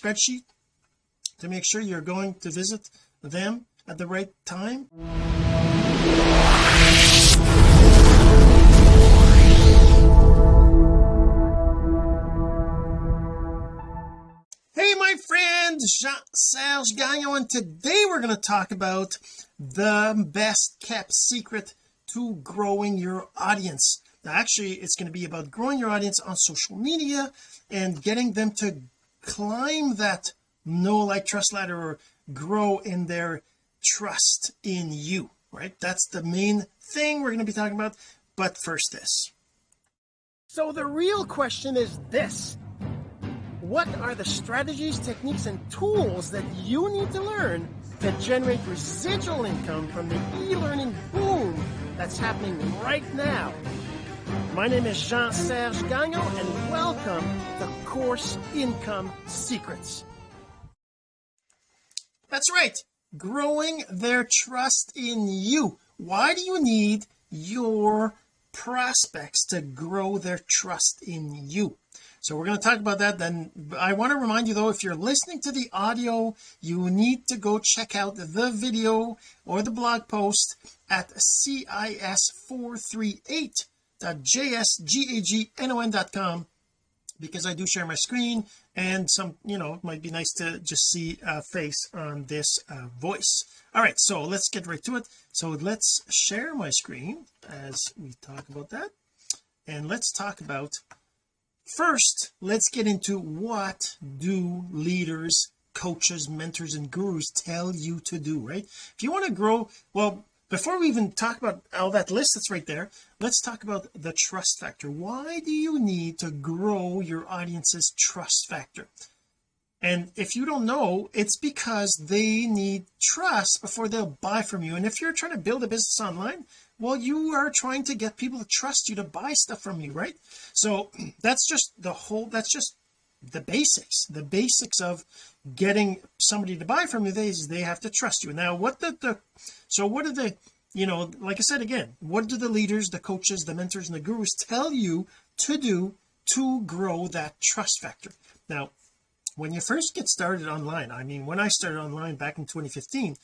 spreadsheet to make sure you're going to visit them at the right time. Hey my friend Jean-Serge Gagnon and today we're going to talk about the best kept secret to growing your audience. Now actually it's going to be about growing your audience on social media and getting them to climb that know like trust ladder or grow in their trust in you right? That's the main thing we're going to be talking about but first this. So the real question is this. What are the strategies techniques and tools that you need to learn to generate residual income from the e-learning boom that's happening right now my name is Jean-Serge Gagnon and welcome to Course Income Secrets. That's right. Growing their trust in you. Why do you need your prospects to grow their trust in you? So we're going to talk about that then I want to remind you though if you're listening to the audio you need to go check out the video or the blog post at cis438.jsgagnon.com because I do share my screen and some you know it might be nice to just see a face on this uh, voice. All right so let's get right to it. So let's share my screen as we talk about that. And let's talk about first let's get into what do leaders coaches mentors and gurus tell you to do right? If you want to grow well before we even talk about all that list that's right there let's talk about the trust factor. Why do you need to grow your audience's trust factor? And if you don't know it's because they need trust before they'll buy from you. And if you're trying to build a business online well you are trying to get people to trust you to buy stuff from you right? So that's just the whole that's just the basics. The basics of getting somebody to buy from you they they have to trust you. Now what the, the so what are the you know like I said again what do the leaders the coaches the mentors and the gurus tell you to do to grow that trust factor? Now when you first get started online I mean when I started online back in 2015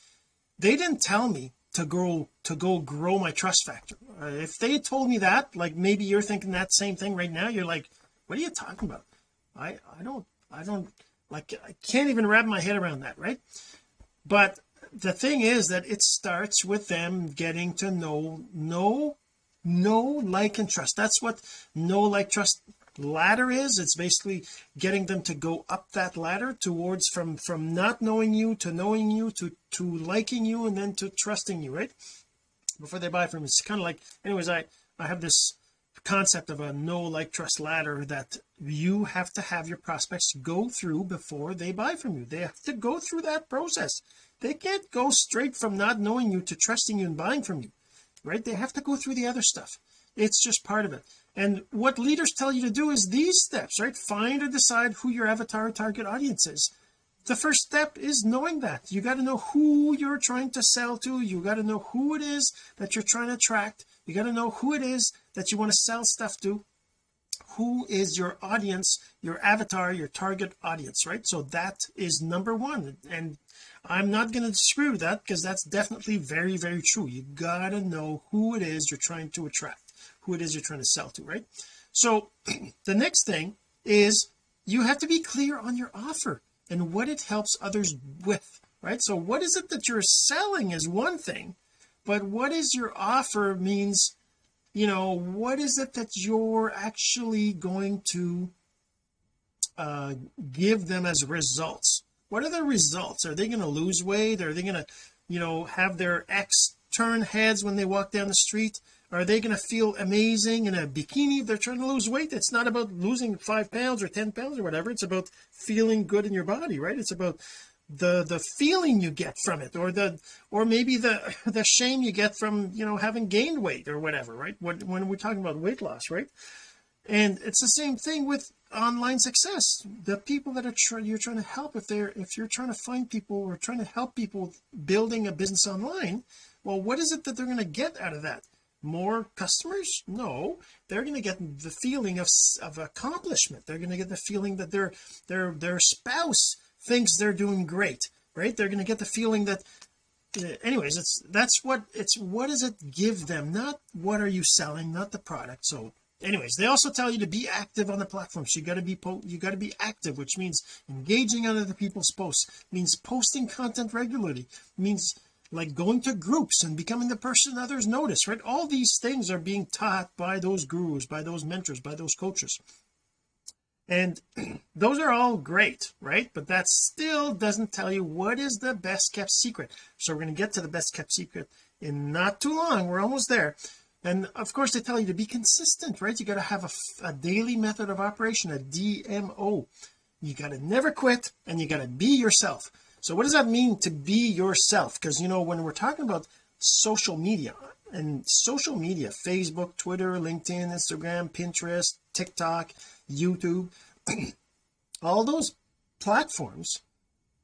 they didn't tell me to grow to go grow my trust factor. Uh, if they told me that like maybe you're thinking that same thing right now you're like what are you talking about? I I don't I don't like I can't even wrap my head around that right? But the thing is that it starts with them getting to know know know like and trust. That's what know like trust ladder is. It's basically getting them to go up that ladder towards from from not knowing you to knowing you to to liking you and then to trusting you right? Before they buy from it's kind of like anyways I I have this concept of a know like trust ladder that you have to have your prospects go through before they buy from you. They have to go through that process. They can't go straight from not knowing you to trusting you and buying from you right? They have to go through the other stuff. It's just part of it. And what leaders tell you to do is these steps right? Find or decide who your avatar target audience is. The first step is knowing that. You got to know who you're trying to sell to. You got to know who it is that you're trying to attract. You got to know who it is that you want to sell stuff to who is your audience your avatar your target audience right? So that is number one and I'm not going to disagree with that because that's definitely very very true. You gotta know who it is you're trying to attract who it is you're trying to sell to right? So the next thing is you have to be clear on your offer and what it helps others with right? So what is it that you're selling is one thing but what is your offer means you know what is it that you're actually going to uh give them as results? What are the results? Are they going to lose weight? Are they going to you know have their ex turn heads when they walk down the street? Are they going to feel amazing in a bikini if they're trying to lose weight? It's not about losing five pounds or ten pounds or whatever. It's about feeling good in your body right? It's about the the feeling you get from it or the or maybe the the shame you get from you know having gained weight or whatever right? When, when we're talking about weight loss right? And it's the same thing with online success. The people that are trying you're trying to help if they're if you're trying to find people or trying to help people building a business online well what is it that they're going to get out of that? More customers? No. They're going to get the feeling of of accomplishment. They're going to get the feeling that their their their spouse thinks they're doing great right? They're going to get the feeling that uh, anyways it's that's what it's what does it give them? Not what are you selling not the product. So anyways they also tell you to be active on the platforms. You got to be po you got to be active which means engaging on other people's posts means posting content regularly means like going to groups and becoming the person others notice right? All these things are being taught by those gurus by those mentors by those coaches and those are all great right? But that still doesn't tell you what is the best kept secret. So we're going to get to the best kept secret in not too long. We're almost there. And of course they tell you to be consistent right? You got to have a, a daily method of operation a DMO you got to never quit and you got to be yourself. So what does that mean to be yourself? Because you know when we're talking about social media and social media Facebook Twitter LinkedIn Instagram Pinterest TikTok YouTube. All those platforms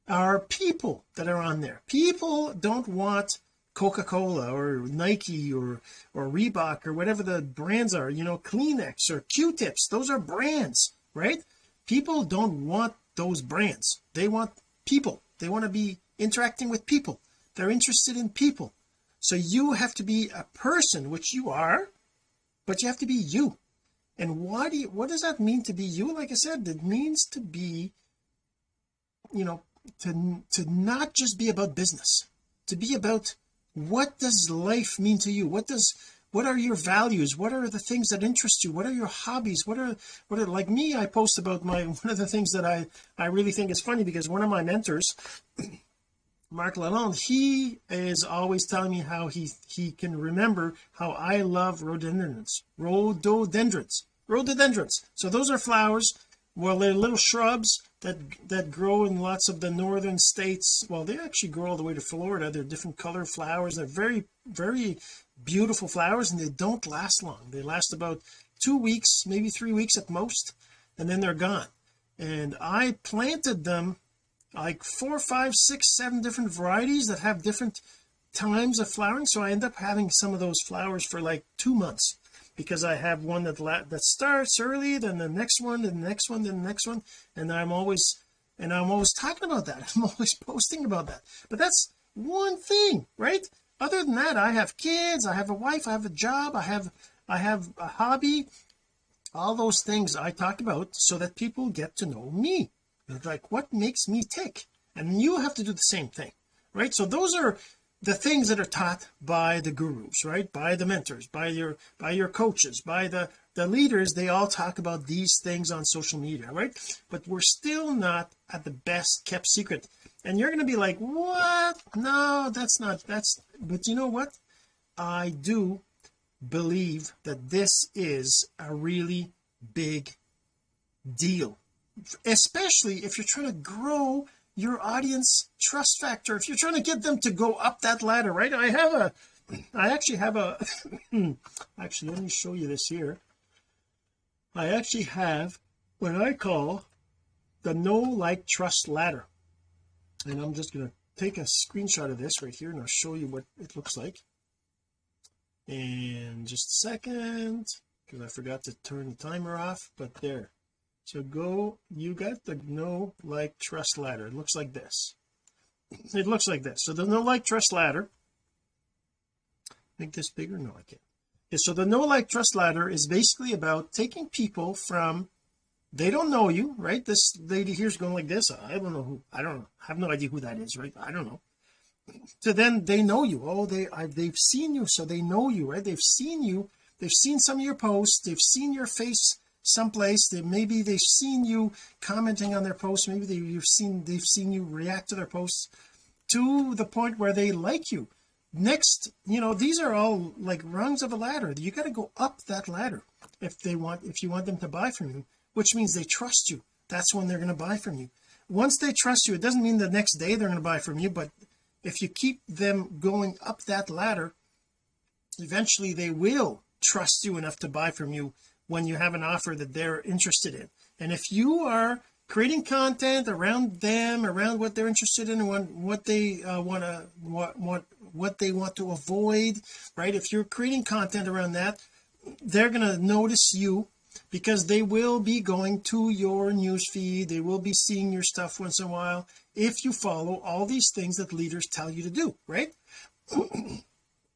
are people that are on there. People don't want Coca-Cola or Nike or or Reebok or whatever the brands are you know Kleenex or Q-tips. Those are brands right? People don't want those brands. They want people. They want to be interacting with people. They're interested in people. So you have to be a person which you are but you have to be you and why do you what does that mean to be you? Like I said it means to be you know to to not just be about business to be about what does life mean to you? What does what are your values? What are the things that interest you? What are your hobbies? What are what are like me I post about my one of the things that I I really think is funny because one of my mentors Mark Lalonde he is always telling me how he he can remember how I love rhododendrons rhododendrons rhododendrons. So those are flowers. Well they're little shrubs that that grow in lots of the northern states. Well they actually grow all the way to Florida. They're different color flowers. They're very very beautiful flowers and they don't last long. They last about two weeks maybe three weeks at most and then they're gone. And I planted them like four five six seven different varieties that have different times of flowering. So I end up having some of those flowers for like two months because I have one that that starts early then the next one then the next one then the next one. And I'm always and I'm always talking about that. I'm always posting about that. But that's one thing right? Other than that I have kids I have a wife I have a job I have I have a hobby. All those things I talk about so that people get to know me like what makes me tick? And you have to do the same thing right? So those are the things that are taught by the gurus right? By the mentors by your by your coaches by the the leaders. They all talk about these things on social media right? But we're still not at the best kept secret. And you're going to be like what? No that's not that's but you know what? I do believe that this is a really big deal especially if you're trying to grow your audience trust factor. If you're trying to get them to go up that ladder right? I have a I actually have a actually let me show you this here. I actually have what I call the know like trust ladder. And I'm just going to take a screenshot of this right here and I'll show you what it looks like. And just a second because I forgot to turn the timer off but there so go you got the know like trust ladder. It looks like this. It looks like this. So the know like trust ladder make this bigger? No I can't. So the know like trust ladder is basically about taking people from they don't know you right? This lady here's going like this. I don't know who I don't know. I have no idea who that is right? I don't know. So then they know you. Oh they I, they've seen you so they know you right? They've seen you. They've seen some of your posts. They've seen your face someplace that maybe they've seen you commenting on their posts maybe they, you've seen they've seen you react to their posts to the point where they like you. Next you know these are all like rungs of a ladder. You got to go up that ladder if they want if you want them to buy from you which means they trust you. That's when they're going to buy from you. Once they trust you it doesn't mean the next day they're going to buy from you but if you keep them going up that ladder eventually they will trust you enough to buy from you when you have an offer that they're interested in. And if you are creating content around them around what they're interested in what, what they uh, want to what, what what they want to avoid right? If you're creating content around that they're going to notice you because they will be going to your news feed. They will be seeing your stuff once in a while if you follow all these things that leaders tell you to do right?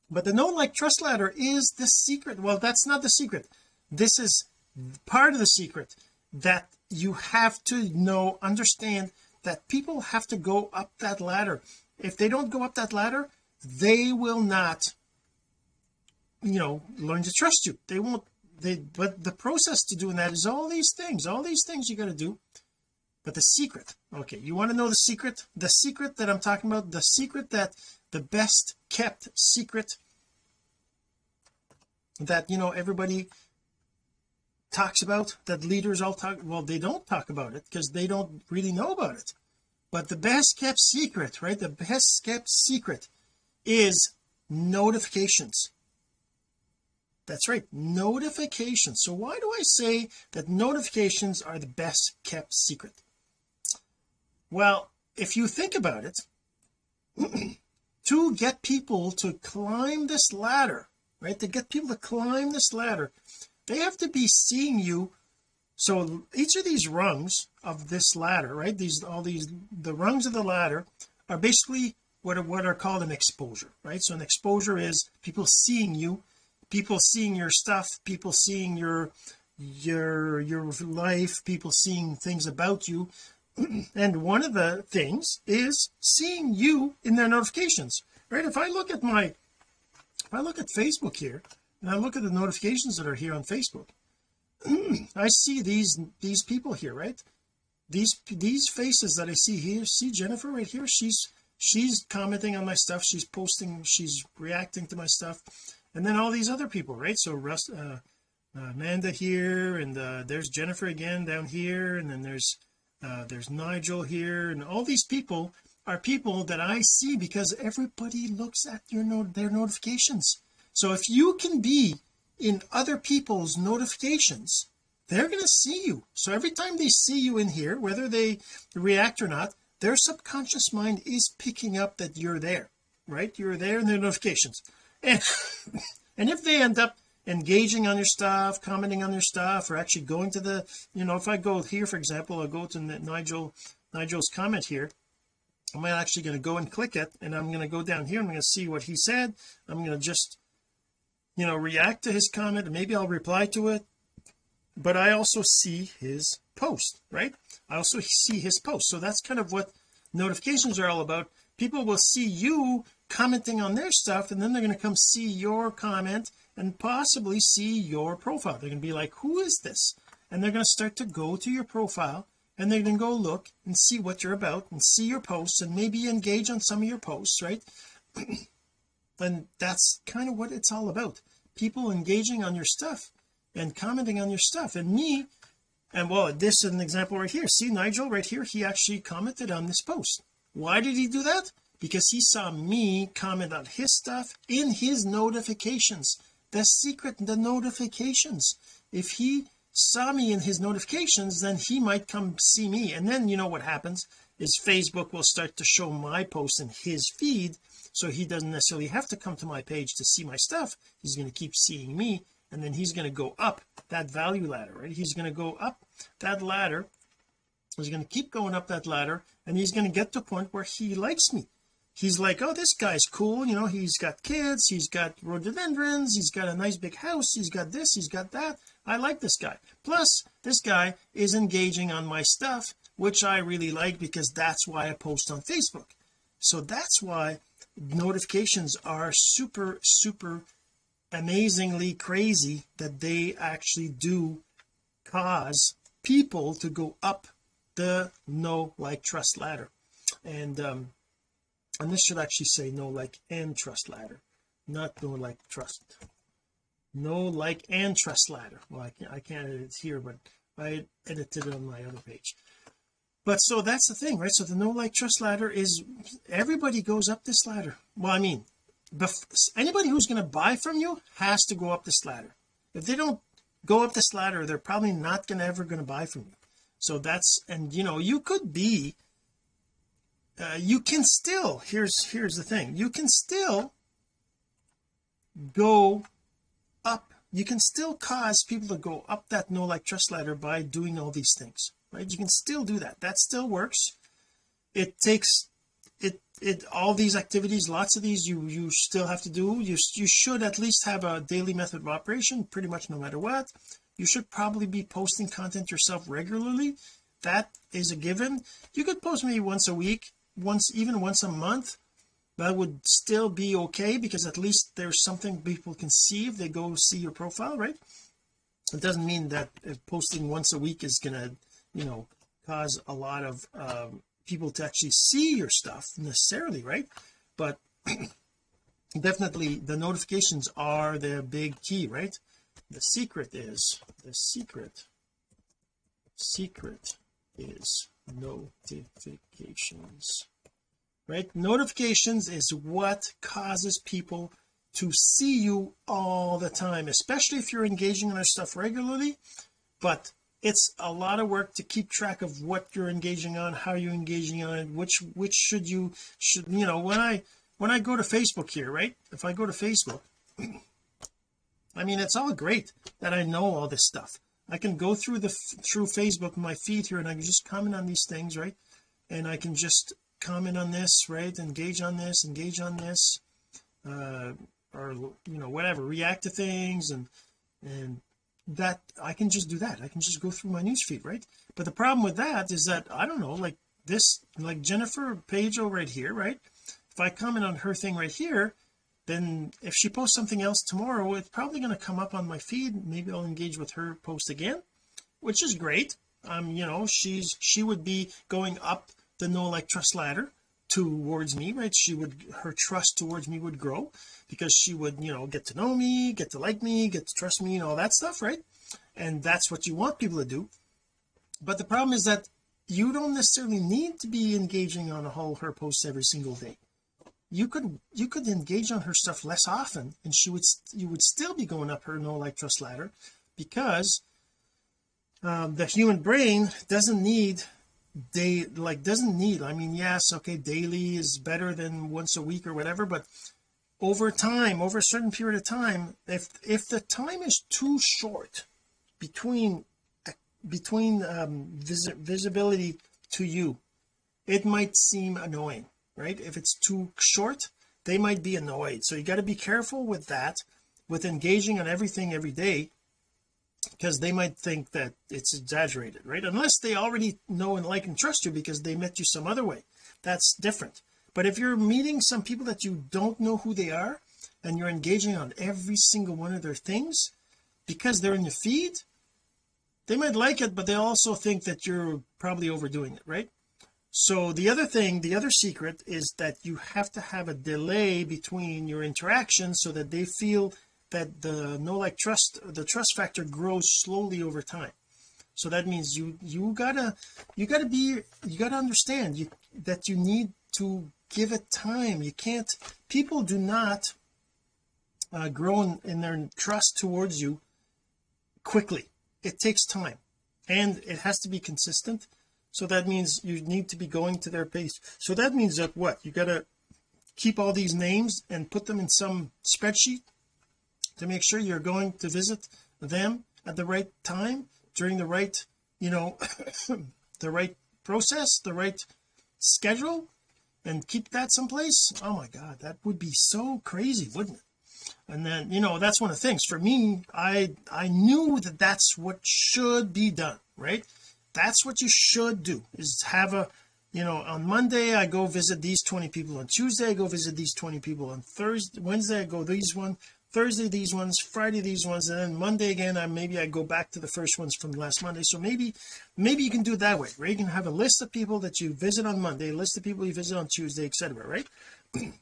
But the know like trust ladder is the secret. Well that's not the secret this is part of the secret that you have to know understand that people have to go up that ladder. If they don't go up that ladder they will not you know learn to trust you. They won't they but the process to doing that is all these things all these things you got to do. But the secret okay you want to know the secret? The secret that I'm talking about the secret that the best kept secret that you know everybody talks about that leaders all talk well they don't talk about it because they don't really know about it. But the best kept secret right the best kept secret is notifications. That's right notifications. So why do I say that notifications are the best kept secret? Well if you think about it to get people to climb this ladder right to get people to climb this ladder they have to be seeing you. So each of these rungs of this ladder right these all these the rungs of the ladder are basically what are what are called an exposure right? So an exposure is people seeing you people seeing your stuff people seeing your your your life people seeing things about you. And one of the things is seeing you in their notifications right? If I look at my if I look at Facebook here I look at the notifications that are here on Facebook. I see these these people here right? These these faces that I see here see Jennifer right here? She's she's commenting on my stuff. She's posting she's reacting to my stuff. And then all these other people right? So Russ uh, uh, Amanda here and uh, there's Jennifer again down here and then there's uh, there's Nigel here and all these people are people that I see because everybody looks at your note their notifications so if you can be in other people's notifications they're going to see you. So every time they see you in here whether they react or not their subconscious mind is picking up that you're there right? You're there in their notifications. And and if they end up engaging on your stuff commenting on your stuff or actually going to the you know if I go here for example I'll go to Nigel Nigel's comment here I'm actually going to go and click it and I'm going to go down here I'm going to see what he said I'm going to just you know react to his comment and maybe I'll reply to it. But I also see his post right? I also see his post. So that's kind of what notifications are all about. People will see you commenting on their stuff and then they're going to come see your comment and possibly see your profile. They're going to be like who is this? And they're going to start to go to your profile and they're going to go look and see what you're about and see your posts and maybe engage on some of your posts right? And that's kind of what it's all about people engaging on your stuff and commenting on your stuff. And me and well this is an example right here. See Nigel right here he actually commented on this post. Why did he do that? Because he saw me comment on his stuff in his notifications. The secret the notifications. If he saw me in his notifications then he might come see me. And then you know what happens? Is Facebook will start to show my post in his feed so he doesn't necessarily have to come to my page to see my stuff. He's going to keep seeing me and then he's going to go up that value ladder right? He's going to go up that ladder. He's going to keep going up that ladder and he's going to get to a point where he likes me. He's like oh this guy's cool you know he's got kids he's got rhododendrons he's got a nice big house he's got this he's got that. I like this guy. Plus this guy is engaging on my stuff which I really like because that's why I post on Facebook. So that's why notifications are super super amazingly crazy that they actually do cause people to go up the know like trust ladder. And um and this should actually say know like and trust ladder not know like trust. Know like and trust ladder. Well I can't, I can't edit it here but I edited it on my other page but so that's the thing right? So the know like trust ladder is everybody goes up this ladder. Well I mean anybody who's going to buy from you has to go up this ladder. If they don't go up this ladder they're probably not going to ever going to buy from you. So that's and you know you could be uh, you can still here's here's the thing. You can still go up. You can still cause people to go up that know like trust ladder by doing all these things right? You can still do that. That still works. It takes it it all these activities lots of these you you still have to do. You you should at least have a daily method of operation pretty much no matter what. You should probably be posting content yourself regularly. That is a given. You could post maybe once a week once even once a month. That would still be okay because at least there's something people can see if they go see your profile right? It doesn't mean that posting once a week is gonna you know cause a lot of um, people to actually see your stuff necessarily right? But definitely the notifications are the big key right? The secret is the secret secret is notifications right? Notifications is what causes people to see you all the time especially if you're engaging in our stuff regularly but it's a lot of work to keep track of what you're engaging on how you're engaging on it which which should you should you know when I when I go to Facebook here right? If I go to Facebook I mean it's all great that I know all this stuff. I can go through the through Facebook my feed here and I can just comment on these things right? And I can just comment on this right? Engage on this engage on this uh or you know whatever react to things and and that I can just do that. I can just go through my newsfeed right? But the problem with that is that I don't know like this like Jennifer Pagel right here right? If I comment on her thing right here then if she posts something else tomorrow it's probably going to come up on my feed. Maybe I'll engage with her post again which is great. Um you know she's she would be going up the know like trust ladder towards me right? She would her trust towards me would grow because she would you know get to know me get to like me get to trust me and all that stuff right? And that's what you want people to do. But the problem is that you don't necessarily need to be engaging on all her posts every single day. You could you could engage on her stuff less often and she would you would still be going up her know like trust ladder because um, the human brain doesn't need day like doesn't need I mean yes okay daily is better than once a week or whatever but over time over a certain period of time if if the time is too short between between um vis visibility to you it might seem annoying right? If it's too short they might be annoyed. So you got to be careful with that with engaging on everything every day because they might think that it's exaggerated right? Unless they already know and like and trust you because they met you some other way. That's different. But if you're meeting some people that you don't know who they are and you're engaging on every single one of their things because they're in your feed they might like it but they also think that you're probably overdoing it right? So the other thing the other secret is that you have to have a delay between your interactions so that they feel that the no like trust the trust factor grows slowly over time. So that means you you gotta you gotta be you gotta understand you that you need to give it time. You can't people do not uh, grow in, in their trust towards you quickly. It takes time and it has to be consistent. So that means you need to be going to their page so that means that what? You got to keep all these names and put them in some spreadsheet to make sure you're going to visit them at the right time during the right you know the right process the right schedule and keep that someplace. Oh my god that would be so crazy wouldn't it? And then you know that's one of the things. For me I I knew that that's what should be done right? That's what you should do is have a you know on Monday I go visit these 20 people. On Tuesday I go visit these 20 people. On Thursday Wednesday I go these one Thursday these ones Friday these ones and then Monday again I maybe I go back to the first ones from last Monday. So maybe maybe you can do it that way right you can have a list of people that you visit on Monday list of people you visit on Tuesday etc right?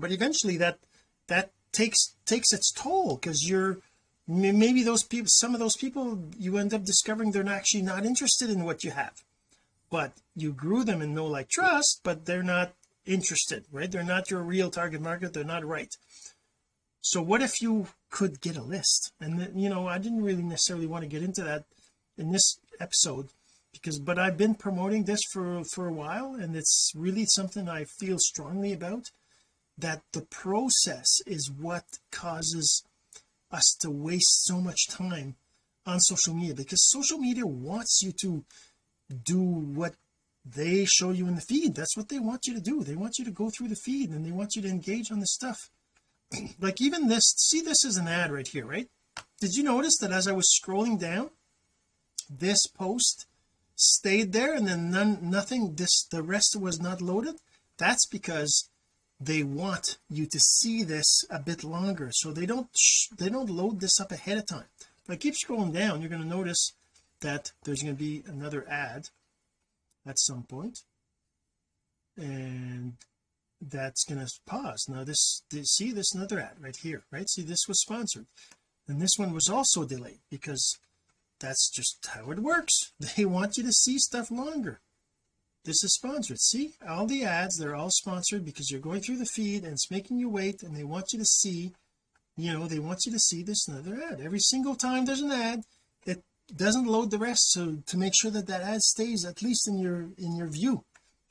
But eventually that that takes takes its toll because you're maybe those people some of those people you end up discovering they're actually not interested in what you have. But you grew them in know like trust but they're not interested right? They're not your real target market they're not right so what if you could get a list? And then, you know I didn't really necessarily want to get into that in this episode because but I've been promoting this for for a while and it's really something I feel strongly about that the process is what causes us to waste so much time on social media because social media wants you to do what they show you in the feed. That's what they want you to do. They want you to go through the feed and they want you to engage on the stuff like even this see this is an ad right here right? Did you notice that as I was scrolling down this post stayed there and then none nothing this the rest was not loaded? That's because they want you to see this a bit longer. So they don't they don't load this up ahead of time. If I keep scrolling down you're going to notice that there's going to be another ad at some point. And that's going to pause. Now this, this see this another ad right here right? See this was sponsored. And this one was also delayed because that's just how it works. They want you to see stuff longer. This is sponsored. See? All the ads they're all sponsored because you're going through the feed and it's making you wait and they want you to see you know they want you to see this another ad. Every single time there's an ad it doesn't load the rest so to make sure that that ad stays at least in your in your view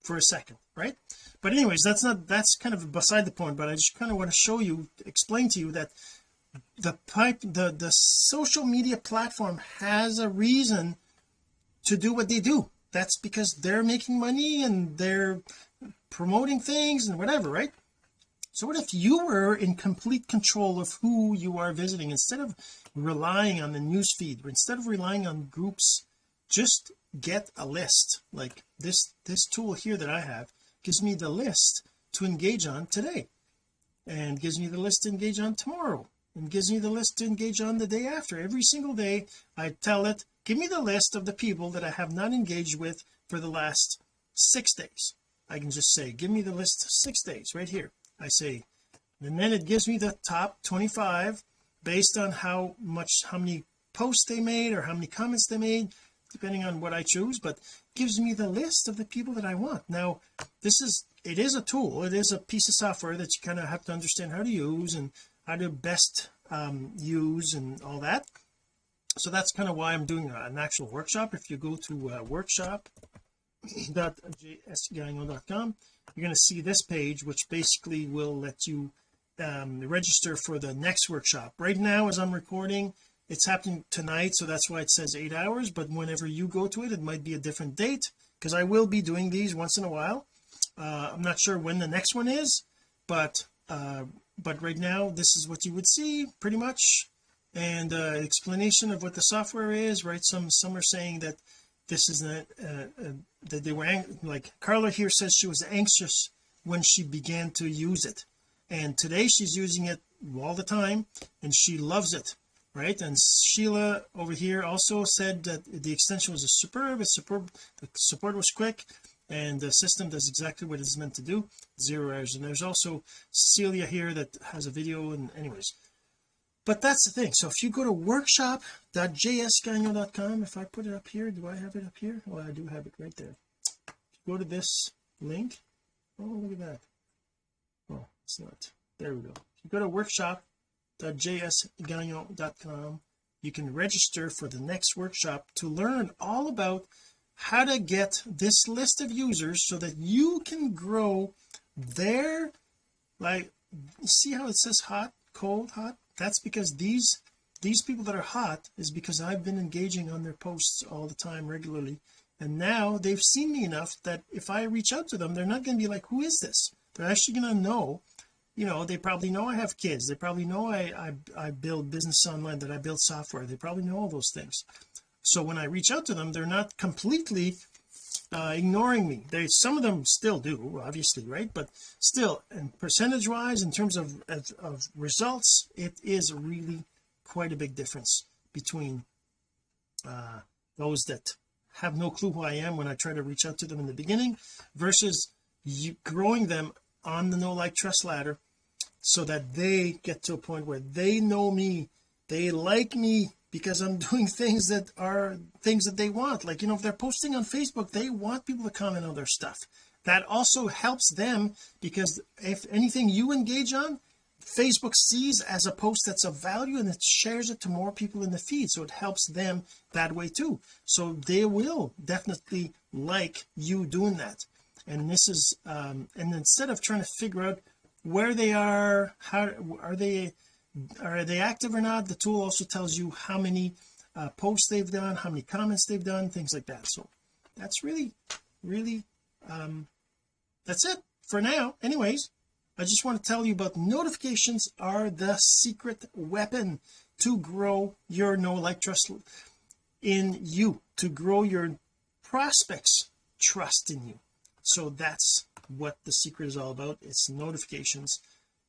for a second right but anyways that's not that's kind of beside the point but I just kind of want to show you explain to you that the pipe the the social media platform has a reason to do what they do. That's because they're making money and they're promoting things and whatever right? So what if you were in complete control of who you are visiting? Instead of relying on the news feed instead of relying on groups just get a list. Like this this tool here that I have gives me the list to engage on today and gives me the list to engage on tomorrow and gives me the list to engage on the day after. Every single day I tell it give me the list of the people that I have not engaged with for the last six days. I can just say give me the list of six days right here. I say and then it gives me the top 25 based on how much how many posts they made or how many comments they made depending on what I choose but gives me the list of the people that I want. Now this is it is a tool. It is a piece of software that you kind of have to understand how to use and how to best um, use and all that. So that's kind of why I'm doing an actual workshop. If you go to uh, you're going to see this page which basically will let you um, register for the next workshop. Right now as I'm recording it's happening tonight so that's why it says eight hours but whenever you go to it it might be a different date because I will be doing these once in a while. Uh, I'm not sure when the next one is but uh, but right now this is what you would see pretty much. And uh, explanation of what the software is right? Some some are saying that this is a, uh, that they were like Carla here says she was anxious when she began to use it. And today she's using it all the time and she loves it right? And Sheila over here also said that the extension was a superb it's superb the support was quick and the system does exactly what it's meant to do zero errors. And there's also Celia here that has a video and anyways. But that's the thing. So if you go to workshop.jsgagnon.com if I put it up here do I have it up here? Well I do have it right there. Go to this link oh look at that. Oh it's not. There we go. If you go to workshop.jsgagnon.com you can register for the next workshop to learn all about how to get this list of users so that you can grow their like see how it says hot cold hot? That's because these these people that are hot is because I've been engaging on their posts all the time regularly. And now they've seen me enough that if I reach out to them they're not going to be like who is this? They're actually going to know you know they probably know I have kids. They probably know I, I I build business online that I build software. They probably know all those things. So when I reach out to them they're not completely uh, ignoring me. They some of them still do obviously right? But still and percentage wise in terms of, of, of results it is really quite a big difference between uh, those that have no clue who I am when I try to reach out to them in the beginning versus you growing them on the know like trust ladder so that they get to a point where they know me they like me because I'm doing things that are things that they want. Like you know if they're posting on Facebook they want people to comment on their stuff. That also helps them because if anything you engage on Facebook sees as a post that's of value and it shares it to more people in the feed. So it helps them that way too. So they will definitely like you doing that. And this is um and instead of trying to figure out where they are how are they are they active or not? The tool also tells you how many uh, posts they've done how many comments they've done things like that. So that's really really um that's it for now. Anyways I just want to tell you about notifications are the secret weapon to grow your know like trust in you to grow your prospects trust in you. So that's what the secret is all about. It's notifications.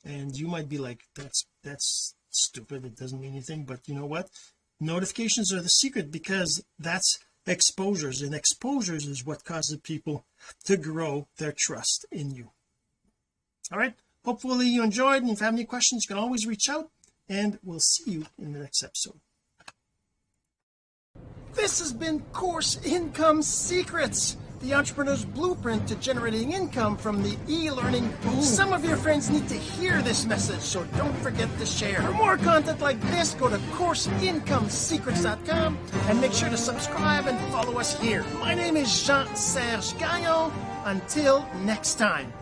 And you might be like that's that's stupid. It doesn't mean anything. But you know what? Notifications are the secret because that's exposures. And exposures is what causes people to grow their trust in you. All right? Hopefully you enjoyed. And if you have any questions you can always reach out. And we'll see you in the next episode. This has been course income secrets the entrepreneur's blueprint to generating income from the e-learning boom. Some of your friends need to hear this message, so don't forget to share. For more content like this, go to CourseIncomeSecrets.com and make sure to subscribe and follow us here. My name is Jean-Serge Gagnon. Until next time.